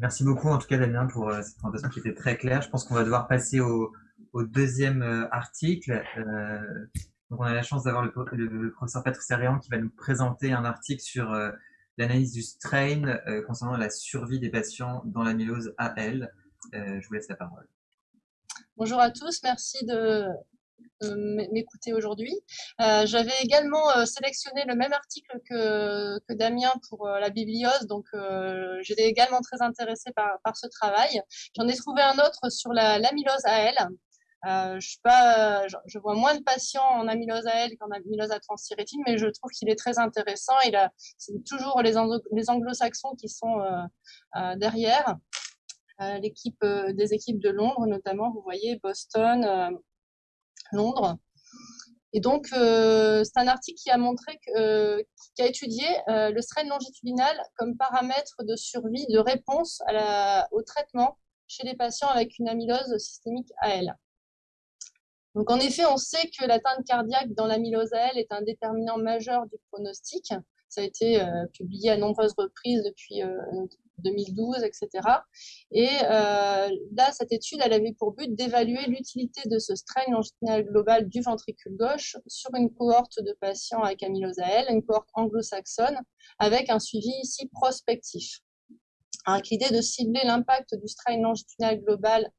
merci beaucoup en tout cas Damien pour euh, cette présentation qui était très claire. Je pense qu'on va devoir passer au, deuxième euh, article. Euh, donc on a la chance d'avoir le, professeur Patrice Arian qui va nous présenter un article sur l'analyse du strain concernant la survie des patients dans l'amylose AL. je vous laisse la parole. Bonjour à tous, merci de, m'écouter aujourd'hui. Euh, j'avais également euh, sélectionné le même article que, que Damien pour euh, la bibliose, donc j'étais également très intéressée par, par ce travail. J'en ai trouvé un autre sur l'amylose AL. je, je, vois moins de patients en amylose AL qu'en amylose à transthyrétine, mais je trouve qu'il est très intéressant. C'est toujours les, les anglo-saxons qui sont derrière. l'équipe des équipes de Londres notamment, vous voyez Boston, Londres. Et donc, euh, c'est un article qui a montré, euh, qui a étudié euh, le strain longitudinal comme paramètre de survie, de réponse au traitement chez les patients avec une amylose systémique AL. Donc, en effet, on sait que l'atteinte cardiaque dans l'amylose AL est un déterminant majeur du pronostic. Ça a été publié à nombreuses reprises depuis 2012, etc. Et euh, là, cette étude, elle avait pour but d'évaluer l'utilité de ce strain longitudinal global du ventricule gauche sur une cohorte de patients avec amylose AL, une cohorte anglo-saxonne, avec un suivi ici prospectif. Avec l'idée de cibler l'impact du strain longitudinal global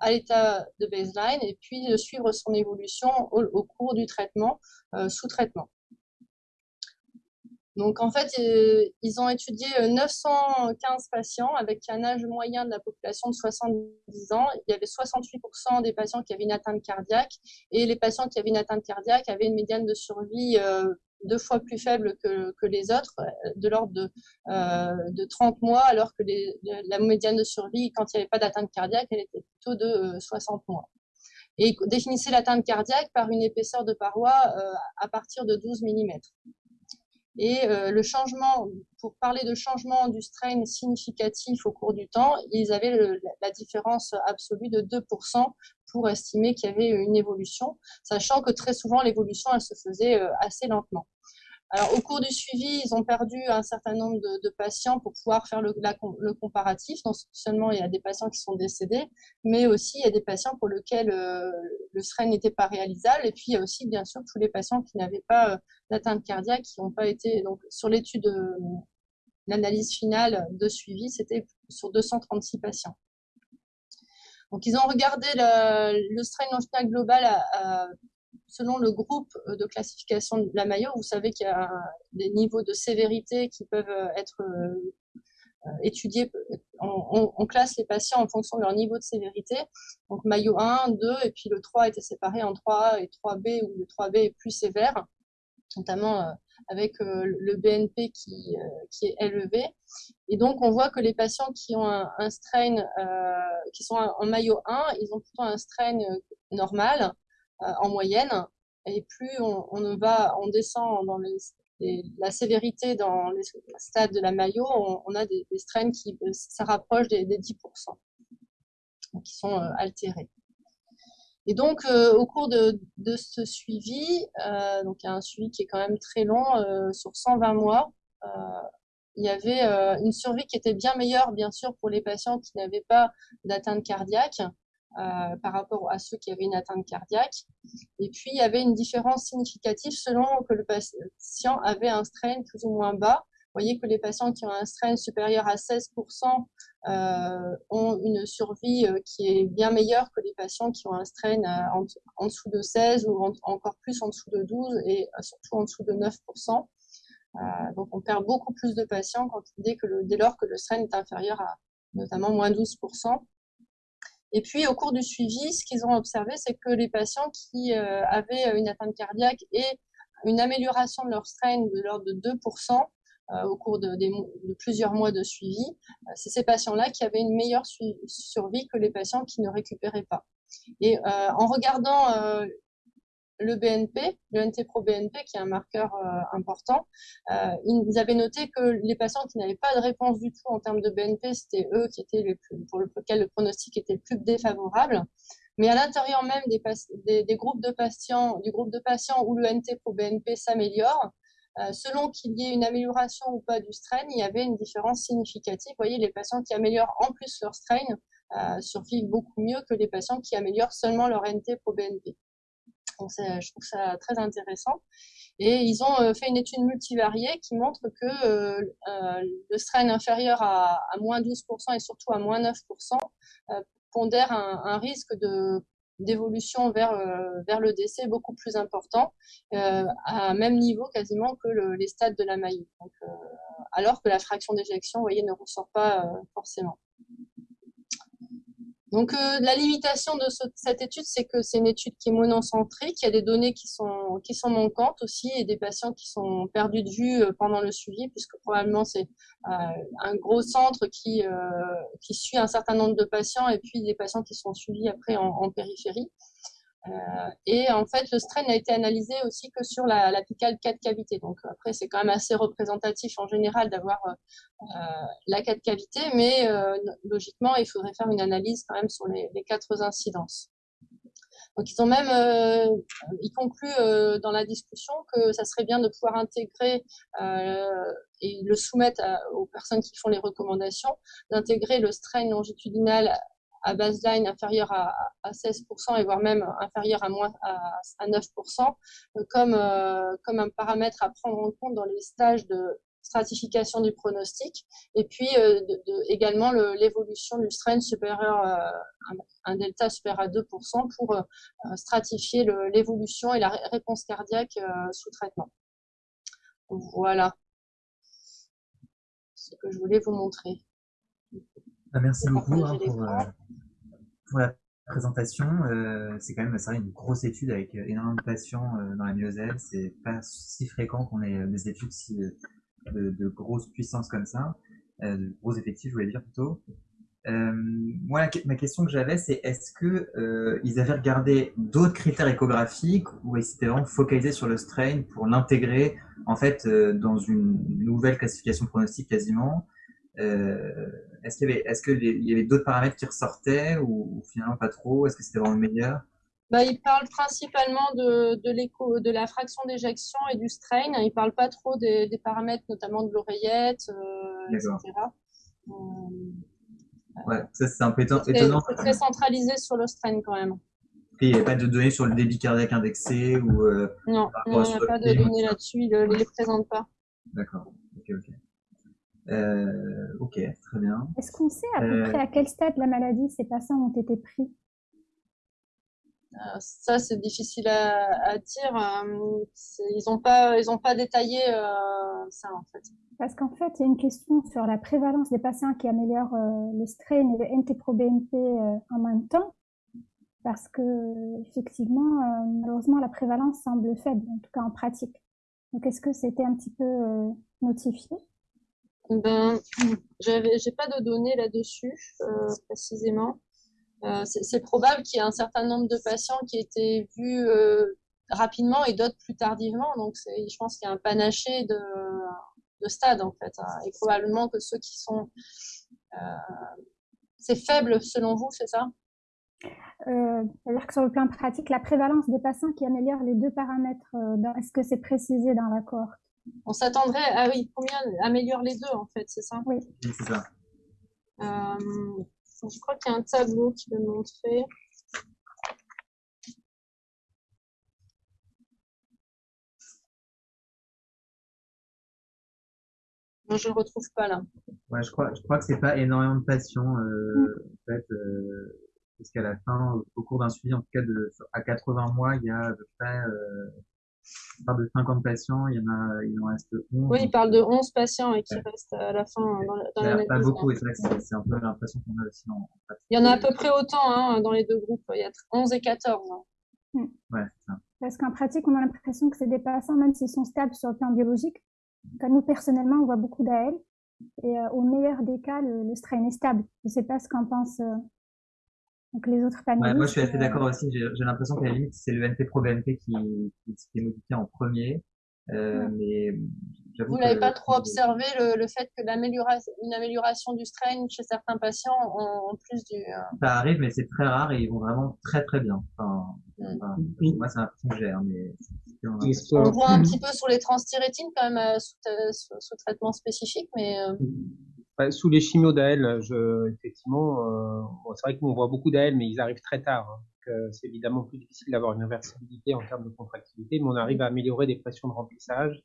à l'état de baseline et puis de suivre son évolution au, cours du traitement, euh, sous traitement. Donc en fait, euh, ils ont étudié 915 euh, patients avec un âge moyen de la population de 70 ans. Il y avait 68% des patients qui avaient une atteinte cardiaque et les patients qui avaient une atteinte cardiaque avaient une médiane de survie euh, deux fois plus faible que, les autres, de l'ordre de, de 30 mois, alors que la médiane de survie, quand il n'y avait pas d'atteinte cardiaque, elle était plutôt de 60 mois. Et définissait l'atteinte cardiaque par une épaisseur de paroi à partir de 12 mm. Et euh, le changement, pour parler de changement du strain significatif au cours du temps, ils avaient la différence absolue de 2% pour estimer qu'il y avait une évolution, sachant que très souvent l'évolution elle se faisait euh, assez lentement. Alors, au cours du suivi, ils ont perdu un certain nombre de, patients pour pouvoir faire le, comparatif. Non seulement il y a des patients qui sont décédés, mais aussi il y a des patients pour lesquels euh, le strain n'était pas réalisable. Et puis, il y a aussi, bien sûr, tous les patients qui n'avaient pas euh, d'atteinte cardiaque, qui n'ont pas été. Donc, sur l'étude, euh, l'analyse finale de suivi, c'était sur 236 patients. Donc, ils ont regardé le, le strain longitudinal global à, selon le groupe euh, de classification de la Mayo, vous savez qu'il y a des niveaux de sévérité qui peuvent euh, être euh, étudiés. On, classe les patients en fonction de leur niveau de sévérité. Donc Mayo 1, 2, et puis le 3 était séparé en 3A et 3B, où le 3B est plus sévère, notamment avec le BNP qui, est élevé. Et donc, on voit que les patients qui ont un, strain, qui sont en maillot 1, ils ont plutôt un strain normal, en moyenne. Et plus on, va, on descend dans la sévérité dans les stades de la maillot, on, a des, strains qui ça rapproche des, 10%, qui sont euh, altérés. Et donc, euh, au cours de, ce suivi, donc un suivi qui est quand même très long, sur 120 mois, il y avait une survie qui était bien meilleure, bien sûr, pour les patients qui n'avaient pas d'atteinte cardiaque, euh, par rapport à ceux qui avaient une atteinte cardiaque. Et puis, il y avait une différence significative selon que le patient avait un strain plus ou moins bas. Vous voyez que les patients qui ont un strain supérieur à 16% euh, ont une survie euh, qui est bien meilleure que les patients qui ont un strain en, dessous de 16 ou encore plus en dessous de 12 et surtout en dessous de 9%. donc, on perd beaucoup plus de patients dès, que le, dès lors que le strain est inférieur à notamment moins 12%. Et puis, au cours du suivi, ce qu'ils ont observé, c'est que les patients qui euh, avaient une atteinte cardiaque et une amélioration de leur strain de l'ordre de 2% euh, au cours de, plusieurs mois de suivi, euh, c'est ces patients-là qui avaient une meilleure survie que les patients qui ne récupéraient pas. Et en regardant le BNP, le NT-pro-BNP, qui est un marqueur euh, important, euh, ils avaient noté que les patients qui n'avaient pas de réponse du tout en termes de BNP, c'était eux qui étaient pour lesquels le pronostic était le plus défavorable. Mais à l'intérieur même des, groupes de patients, du groupe de patients où le NT-pro-BNP s'améliore, selon qu'il y ait une amélioration ou pas du strain, il y avait une différence significative. Vous voyez, les patients qui améliorent en plus leur strain survivent beaucoup mieux que les patients qui améliorent seulement leur NT-proBNP. Je trouve ça très intéressant. Et ils ont euh, fait une étude multivariée qui montre que euh, euh, le strain inférieur à, moins 12% et surtout à moins 9% pondère un, risque de d'évolution vers, vers le décès beaucoup plus important, à même niveau quasiment que les stades de la maille. alors que la fraction d'éjection, voyez, ne ressort pas forcément. Donc, euh, la limitation de cette étude, c'est que c'est une étude qui est monocentrique. Il y a des données qui sont, qui sont manquantes aussi et des patients qui sont perdus de vue euh, pendant le suivi, puisque probablement c'est euh, un gros centre qui, qui suit un certain nombre de patients et puis des patients qui sont suivis après en périphérie. Euh, et en fait, le strain n'a été analysé aussi que sur la, la picale 4 cavités. Donc après, c'est quand même assez représentatif en général d'avoir euh, euh la 4 cavités, mais euh, logiquement, il faudrait faire une analyse quand même sur les, les quatre incidences. Donc ils ont même, euh, ils concluent dans la discussion que ça serait bien de pouvoir intégrer et le soumettre aux personnes qui font les recommandations, d'intégrer le strain longitudinal à baseline inférieur à, à 16% et voire même inférieur à, moins, à, 9%, euh, comme, euh, comme un paramètre à prendre en compte dans les stages de stratification du pronostic, et puis euh, également l'évolution du strain supérieur, à un delta supérieur à 2% pour stratifier l'évolution et la réponse cardiaque sous traitement. Voilà ce que je voulais vous montrer. Bah, merci beaucoup hein, pour, pour la présentation. Euh, c'est quand même ça, une grosse étude avec euh, énormément de patients euh, dans la myosèle. C'est pas si fréquent qu'on ait des études si, de, de grosse puissance comme ça, de gros effectifs, je voulais dire plutôt. Euh, moi, ma question que j'avais, c'est est-ce que euh, ils avaient regardé d'autres critères échographiques ou ils s'étaient vraiment focalisés sur le strain pour l'intégrer en fait dans une nouvelle classification pronostique quasiment? euh, est-ce qu'il y avait, est-ce qu'il y avait d'autres paramètres qui ressortaient ou, finalement pas trop? Est-ce que c'était vraiment le meilleur? Bah, il parle principalement de, de, l'écho, de la fraction d'éjection et du strain. Il parle pas trop des, des paramètres, notamment de l'oreillette, euh, etc. Euh, ouais, ça c'est un peu étonnant. C'est très centralisé sur le strain quand même. Et il n'y a pas de données sur le débit cardiaque indexé ou euh, Non, il n'y a pas de données là-dessus, il ne les présente pas. D'accord, ok, ok. Euh, ok, très bien. Est-ce qu'on sait à peu près à quel stade la maladie ces patients ont été pris? Euh, ça, c'est difficile à, dire. Euh, ils n'ont pas, ils ont pas détaillé ça en fait. Parce qu'en fait, il y a une question sur la prévalence des patients qui améliorent le strain et le NT-proBNP en même temps. Parce que, effectivement, malheureusement, la prévalence semble faible, en tout cas en pratique. Donc, est-ce que c'était un petit peu notifié? Ben, j'avais, j'ai pas de données là-dessus euh, précisément. Euh, c'est probable qu'il y ait un certain nombre de patients qui étaient vus euh, rapidement et d'autres plus tardivement. Donc, je pense qu'il y a un panaché de, de stades en fait. Hein. et probablement que ceux qui sont, c'est faible selon vous, c'est ça? C'est-à-dire que sur le plan pratique, la prévalence des patients qui améliorent les deux paramètres, est-ce que c'est précisé dans l'accord? On s'attendrait, ah oui, combien améliore les deux en fait, c'est ça Oui, c'est ça. Euh, je crois qu'il y a un tableau qui le montrer. Non, je ne le retrouve pas là. Ouais, je crois, je crois que c'est pas énormément de patients, euh, en fait, euh, jusqu'à la fin, au cours d'un suivi, en tout cas de, à 80 mois, il y a à peu près euh, il parle de 50 patients, il y en a, il en reste 11. Oui, il parle de 11 patients et qui restent à la fin dans, dans l'analyse. Pas beaucoup, et c'est un peu l'impression qu'on a aussi en, Il y en a à peu près autant hein, dans les deux groupes, il y a 11 et 14. Hein. Hmm. Ouais, ça. Parce qu'en pratique, on a l'impression que c'est des patients, même s'ils sont stables sur le plan biologique, nous, personnellement, on voit beaucoup d'AL. Et euh, au meilleur des cas, le, strain est stable. Je ne sais pas ce qu'en pense euh, donc les autres panélistes. moi, je suis assez d'accord aussi. J'ai l'impression qu'à la limite, c'est le NT Pro BNP qui, qui, est modifié en premier. Euh, Mais Vous n'avez pas trop observé le, le fait que l'amélioration, une amélioration du strain chez certains patients en, plus du. euh, Ça arrive, mais c'est très rare et ils vont vraiment très très bien. Enfin, Mm. enfin, moi, c'est l'impression que j'ai, mais on voit un petit peu sur les transthyrétines quand même euh, sous, euh, sous- sous traitement spécifique, mais euh, Ouais, sous les chimios d'AL, je, effectivement, euh, bon, c'est vrai qu'on voit beaucoup d'AL, mais ils arrivent très tard. hein. Donc, euh, c'est évidemment plus difficile d'avoir une réversibilité en termes de contractilité, mais on arrive à améliorer des pressions de remplissage,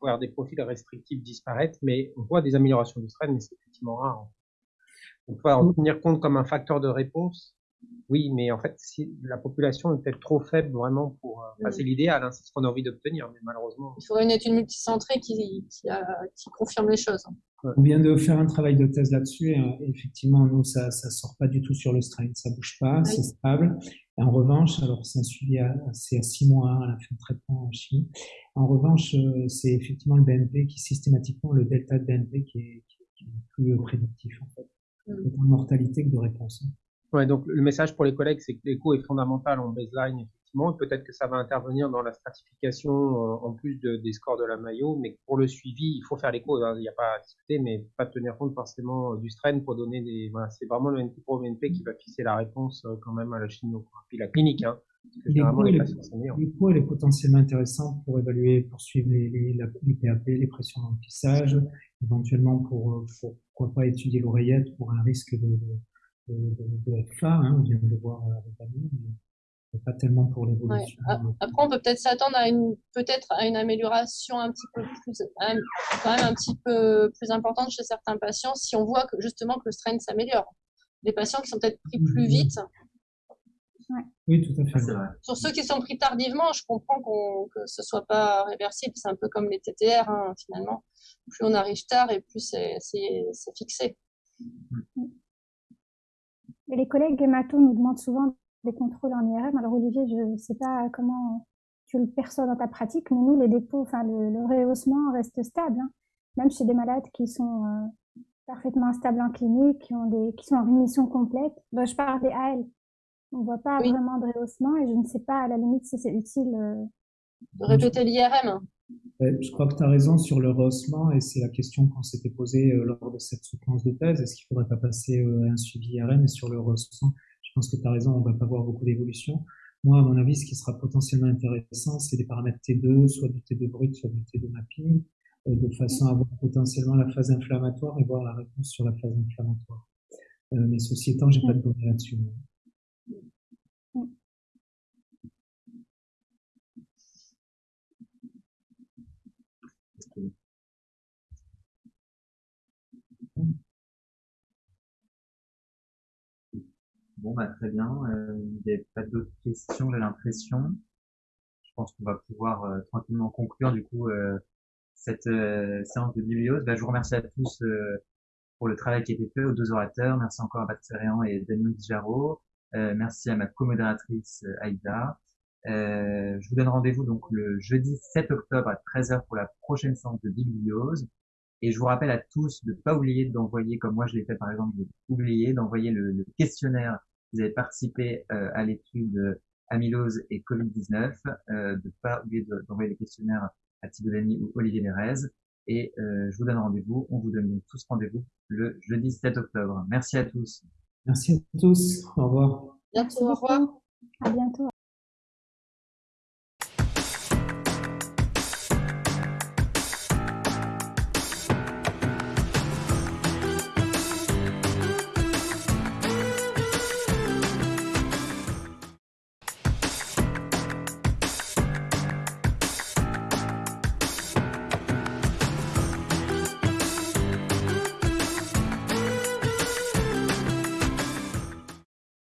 voir des profils restrictifs disparaître, mais on voit des améliorations du strain, mais c'est effectivement rare. hein. On peut en tenir compte comme un facteur de réponse. Oui, mais en fait, si la population est peut-être trop faible vraiment pour. euh, enfin, Mm. c'est l'idéal, hein, c'est ce qu'on a envie d'obtenir, mais malheureusement. il faudrait une étude multicentrée qui, qui, a- qui confirme les choses. On vient de faire un travail de thèse là-dessus et, euh, effectivement, nous, ça ça sort pas du tout sur le strain, ça bouge pas, c'est stable. Et en revanche, alors c'est un suivi à, c'est à six mois hein, à la fin de traitement en chimie. En revanche, euh, c'est effectivement le BNP qui systématiquement, le delta de BNP qui est, qui plus euh, prédictif en fait, Mm. autant de mortalité que de réponse. Ouais, donc le message pour les collègues, c'est que l'écho est fondamental en baseline, effectivement. Peut-être que ça va intervenir dans la stratification euh, en plus de- des scores de la maillot, mais pour le suivi, il faut faire l'écho. hein, Il n'y a pas à discuter, mais pas tenir compte forcément euh, du strain pour donner des. C'est vraiment le BNP qui va fixer la réponse euh, quand même à la chimio. Puis la clinique, hein, L'écho, est potentiellement intéressante pour évaluer, pour suivre les, les, les PAP, les pressions d'emplissage, éventuellement pour, pour, pourquoi pas étudier l'oreillette pour un risque de, de, de, de FA, hein, on vient de le voir avec Damien, mais pas tellement pour Ouais. l'évolution. Après, on peut peut-être s'attendre à une, peut-être à une amélioration un petit peu plus, un- quand même un petit peu plus importante chez certains patients si on voit que justement que le strain s'améliore. Les patients qui sont peut-être pris plus vite, Oui, tout à fait. sur ceux qui sont pris tardivement, je comprends qu'on, que ce soit pas réversible. C'est un peu comme les TTR, hein, finalement. Plus on arrive tard et plus c'est, c'est, c'est fixé. Et les collègues hémato nous demandent souvent des contrôles en IRM. Alors Olivier, je ne sais pas comment tu le perçois dans ta pratique, mais nous, les dépôts, enfin le, le rehaussement reste stable, hein. même chez des malades qui sont euh, parfaitement stables en clinique, qui, ont des, qui sont en rémission complète. Ben, je parle des AL. On voit pas Oui. vraiment de rehaussement et je ne sais pas à la limite si c'est utile. euh, De répéter l'IRM. Je crois que tu as raison sur le rehaussement et c'est la question qu'on s'était posée euh, lors de cette soutenance de thèse. Est-ce qu'il faudrait pas passer euh, à un suivi IRM sur le rehaussement? Je pense que tu as raison, on va pas voir beaucoup d'évolution. Moi, à mon avis, ce qui sera potentiellement intéressant, c'est des paramètres T2, soit du T2 brut, soit du T2 mapping, euh, de façon à voir potentiellement la phase inflammatoire et voir la réponse sur la phase inflammatoire. Euh, mais ceci étant, j'ai pas de données là-dessus. moi. Bon, bah, très bien. Euh, il n'y a pas d'autres questions, j'ai l'impression. Je pense qu'on va pouvoir euh, tranquillement conclure du coup euh, cette euh, séance de bibliose. Bah, je vous remercie à tous euh, pour le travail qui a été fait, aux deux orateurs. Merci encore à Bastérian et Daniel Dijaro. Euh, merci à ma co-modératrice Aïda. Je vous donne rendez-vous donc le jeudi 7 octobre à 13h pour la prochaine séance de bibliose. Et je vous rappelle à tous de ne pas oublier d'envoyer, comme moi je l'ai fait par exemple, d'envoyer le, le questionnaire. Vous avez participé euh, à l'étude euh, amylose et Covid-19, euh, de ne pas oublier de- d'envoyer les questionnaires à Thibaut Dany ou Olivier Lérez. Et euh, je vous donne rendez-vous, on vous donne donc tous rendez-vous le jeudi 7 octobre. Merci à tous. Merci à tous. Au revoir. Bientôt, au revoir. À bientôt.